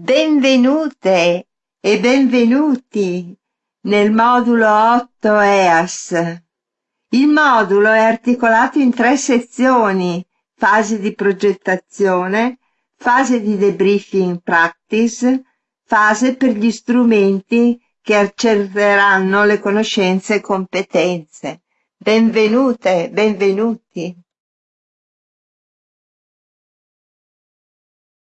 Benvenute e benvenuti nel modulo 8 EAS. Il modulo è articolato in tre sezioni, fase di progettazione, fase di debriefing practice, fase per gli strumenti che accerteranno le conoscenze e competenze. Benvenute, benvenuti.